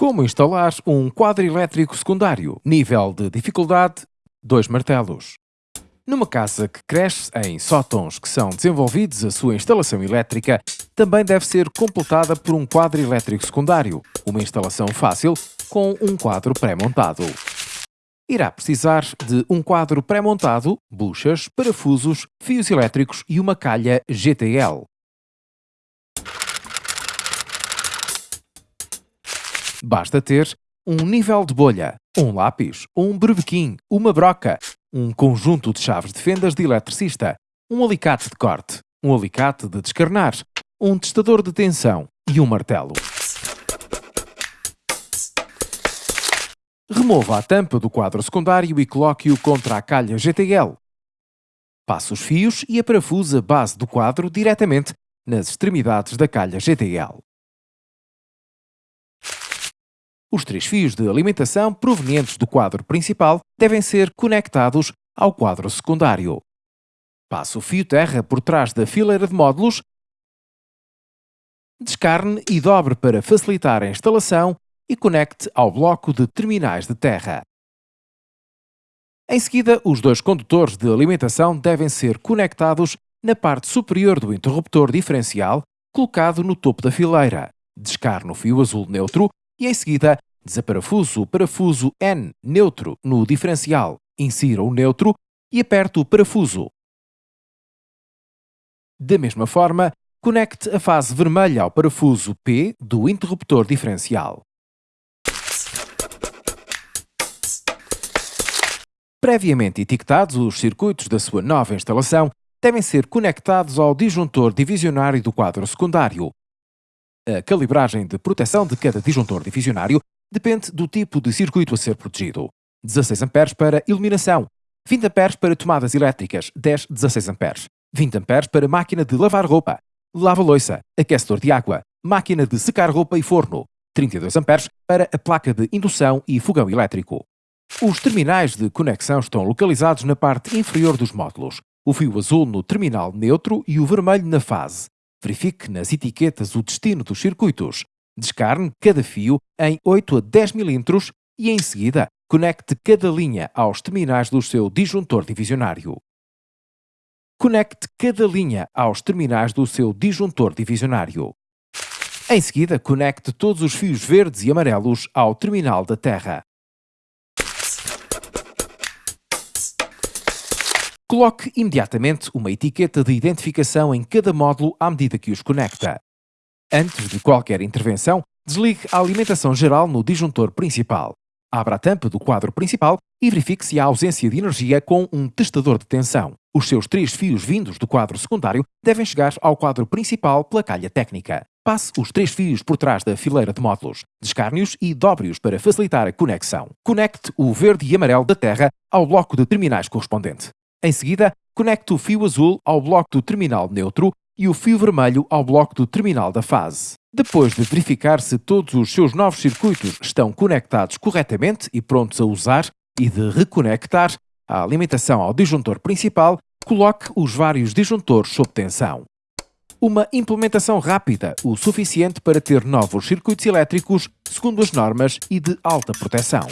Como instalar um quadro elétrico secundário? Nível de dificuldade: 2 martelos. Numa casa que cresce em sótãos que são desenvolvidos a sua instalação elétrica, também deve ser completada por um quadro elétrico secundário, uma instalação fácil com um quadro pré-montado. Irá precisar de um quadro pré-montado, buchas, parafusos, fios elétricos e uma calha GTL. Basta ter um nível de bolha, um lápis, um brevequim, uma broca, um conjunto de chaves de fendas de eletricista, um alicate de corte, um alicate de descarnar, um testador de tensão e um martelo. Remova a tampa do quadro secundário e coloque-o contra a calha GTL. Passe os fios e a parafusa base do quadro diretamente nas extremidades da calha GTL. Os três fios de alimentação provenientes do quadro principal devem ser conectados ao quadro secundário. Passe o fio terra por trás da fileira de módulos, descarne e dobre para facilitar a instalação e conecte ao bloco de terminais de terra. Em seguida, os dois condutores de alimentação devem ser conectados na parte superior do interruptor diferencial colocado no topo da fileira. Descarne o fio azul neutro e em seguida desaparafuso o parafuso N neutro no diferencial, insira o neutro e aperte o parafuso. Da mesma forma, conecte a fase vermelha ao parafuso P do interruptor diferencial. Previamente etiquetados, os circuitos da sua nova instalação devem ser conectados ao disjuntor divisionário do quadro secundário, a calibragem de proteção de cada disjuntor divisionário depende do tipo de circuito a ser protegido. 16 A para iluminação, 20 A para tomadas elétricas, 10 16 A, 20 A para máquina de lavar roupa, lava-loiça, aquecedor de água, máquina de secar roupa e forno, 32 A para a placa de indução e fogão elétrico. Os terminais de conexão estão localizados na parte inferior dos módulos, o fio azul no terminal neutro e o vermelho na fase. Verifique nas etiquetas o destino dos circuitos. Descarne cada fio em 8 a 10 mm e, em seguida, conecte cada linha aos terminais do seu disjuntor divisionário. Conecte cada linha aos terminais do seu disjuntor divisionário. Em seguida, conecte todos os fios verdes e amarelos ao terminal da terra. Coloque imediatamente uma etiqueta de identificação em cada módulo à medida que os conecta. Antes de qualquer intervenção, desligue a alimentação geral no disjuntor principal. Abra a tampa do quadro principal e verifique se há ausência de energia com um testador de tensão. Os seus três fios vindos do quadro secundário devem chegar ao quadro principal pela calha técnica. Passe os três fios por trás da fileira de módulos, descarne-os e dobre-os para facilitar a conexão. Conecte o verde e amarelo da terra ao bloco de terminais correspondente. Em seguida, conecte o fio azul ao bloco do terminal neutro e o fio vermelho ao bloco do terminal da fase. Depois de verificar se todos os seus novos circuitos estão conectados corretamente e prontos a usar, e de reconectar a alimentação ao disjuntor principal, coloque os vários disjuntores sob tensão. Uma implementação rápida, o suficiente para ter novos circuitos elétricos segundo as normas e de alta proteção.